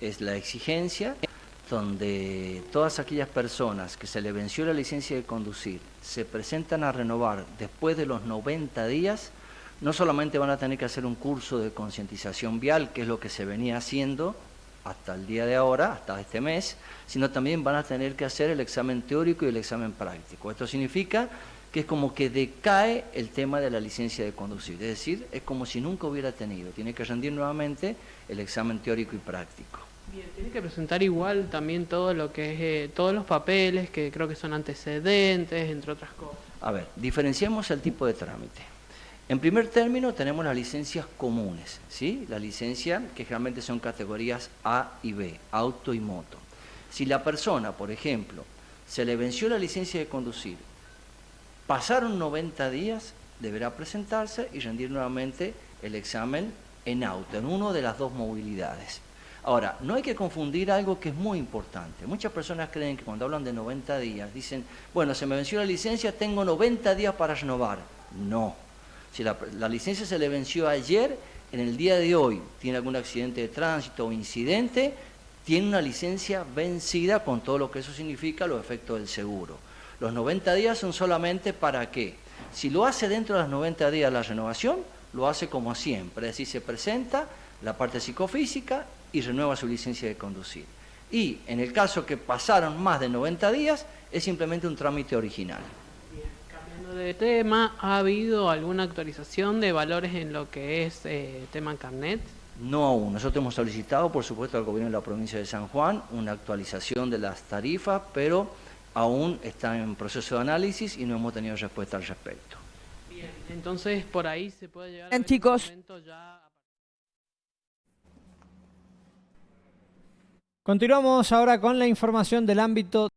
es la exigencia donde todas aquellas personas que se le venció la licencia de conducir se presentan a renovar después de los 90 días, no solamente van a tener que hacer un curso de concientización vial, que es lo que se venía haciendo hasta el día de ahora, hasta este mes, sino también van a tener que hacer el examen teórico y el examen práctico. Esto significa que es como que decae el tema de la licencia de conducir, es decir, es como si nunca hubiera tenido, tiene que rendir nuevamente el examen teórico y práctico. Bien, tiene que presentar igual también todo lo que es, eh, todos los papeles, que creo que son antecedentes, entre otras cosas. A ver, diferenciamos el tipo de trámite. En primer término tenemos las licencias comunes, ¿sí? La licencia que generalmente son categorías A y B, auto y moto. Si la persona, por ejemplo, se le venció la licencia de conducir, pasaron 90 días, deberá presentarse y rendir nuevamente el examen en auto, en una de las dos movilidades. Ahora, no hay que confundir algo que es muy importante. Muchas personas creen que cuando hablan de 90 días, dicen, bueno, se me venció la licencia, tengo 90 días para renovar. No. Si la, licencia se le venció ayer, en el día de hoy tiene algún accidente de tránsito o incidente, tiene una licencia vencida con todo lo que eso significa, los efectos del seguro. Los 90 días son solamente para qué. Si lo hace dentro de los 90 días la renovación, lo hace como siempre, es decir, se presenta la parte psicofísica y renueva su licencia de conducir. Y en el caso que pasaron más de 90 días, es simplemente un trámite original. Bien, cambiando de tema, ¿ha habido alguna actualización de valores en lo que es eh, tema carnet? No aún. Nosotros hemos solicitado, por supuesto, al gobierno de la provincia de San Juan una actualización de las tarifas, pero aún está en proceso de análisis y no hemos tenido respuesta al respecto. Bien, entonces por ahí se puede llegar Bien, chicos. ya... Continuamos ahora con la información del ámbito